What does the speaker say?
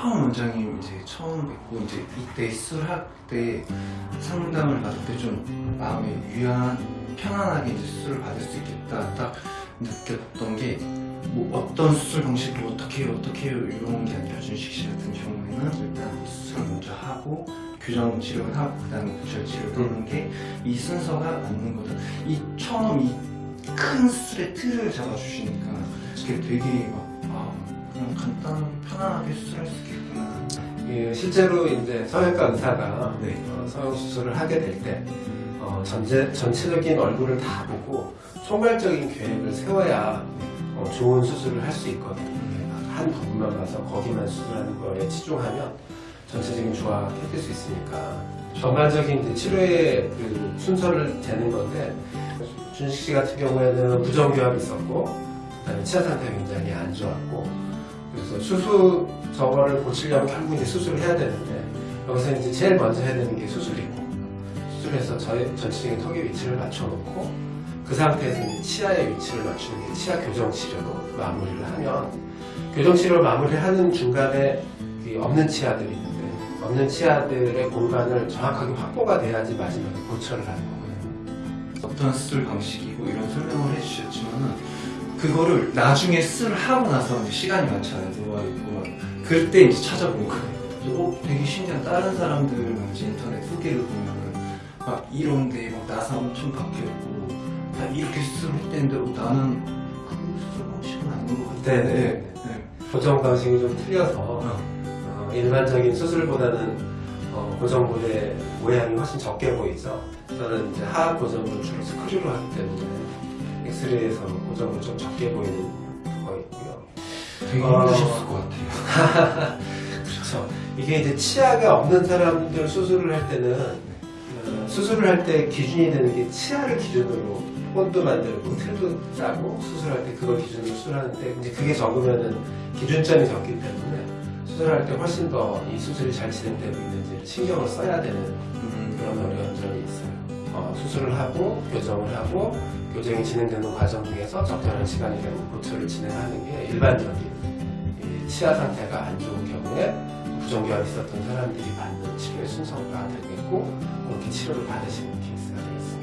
처음 원장님 이제 처음 뵙고 이제 이때 수술할 때 상담을 받을 때 좀 마음이 유한 편안하게 이제 수술을 받을 수 있겠다 딱 느꼈던 게 뭐 어떤 수술 방식으로 어떻게 해요 어떻게 해요 이런 게 아니라 준식 씨 같은 경우에는 일단 수술 먼저 하고 교정 치료를 하고 그 다음에 구절 치료를 하는 게 이 순서가 맞는 거다. 이 처음 이 큰 수술의 틀을 잡아주시니까 그게 되게 막 아, 그냥 간단하게 편안하게 수술할 수 있겠구나. 예, 실제로 이제 성형외과 의사가 네. 어, 성형 수술을 하게 될때 어, 전체, 전체적인 얼굴을 다 보고 총괄적인 계획을 세워야 어, 좋은 수술을 할 수 있거든요. 한 부분만 봐서 거기만 수술하는 거에 치중하면 전체적인 조화가 깨질 수 있으니까 전반적인 치료의 그 순서를 재는 건데 준식 씨 같은 경우에는 부정교합이 있었고 그다음에 치아 상태가 굉장히 안 좋았고 그래서 수술 저거를 고치려면 이제 수술을 해야 되는데 여기서 이제 제일 먼저 해야 되는 게 수술이고 수술해서 저의 전체적인 턱의 위치를 맞춰놓고 그 상태에서 이제 치아의 위치를 맞추는 게 치아 교정 치료로 마무리를 하면 교정 치료를 마무리하는 중간에 이 없는 치아들이 있는데 없는 치아들의 공간을 정확하게 확보가 돼야지 마지막에 고철을 하는 거거든요. 어떤 수술 방식이고 이런 설명을 그거를 나중에 수술을 하고 나서 이제 시간이 맞춰야 누워 있고 그때 이제 찾아본 거예요. 어, 되게 신기한 다른 사람들 이제 인터넷 후기를 보면은 막 이런데 막 나사 엄청 바뀌었고 다 이렇게 수술을 했대는데 어, 나는 그 수술 방식은 아닌 것 같아. 네네. 네. 고정 방식이 좀 틀려서 어. 어, 일반적인 수술보다는 어, 고정골의 모양이 훨씬 적게 보이죠. 저는 이제 하악 고정을 주로 스크류로 하기 때문에 엑스레이에서 고정을 좀 적게 보이는 거 있고요. 되게 어. 힘드셨을 것 같아요. 그렇죠. 이게 이제 치아가 없는 사람들 수술을 할 때는 어, 수술을 할 때 기준이 되는 게 치아를 기준으로 본도 만들고 틀도 짜고 수술할 때 그걸 기준으로 수술하는데 이제 그게 적으면은 기준점이 적기 때문에 수술할 때 훨씬 더 이 수술이 잘 진행되고 있는지 신경을 써야 되는 음, 그런 어려운 점이 있어요. 어, 수술을 하고 교정을 하고 교정이 진행되는 과정 중에서 적절한 시간이 되면 고철을 진행하는 게 일반적인 이 치아 상태가 안 좋은 경우에 부정교합이 있었던 사람들이 받는 치료의 순서가 되겠고 그렇게 치료를 받으시는 케이스가 되겠습니다.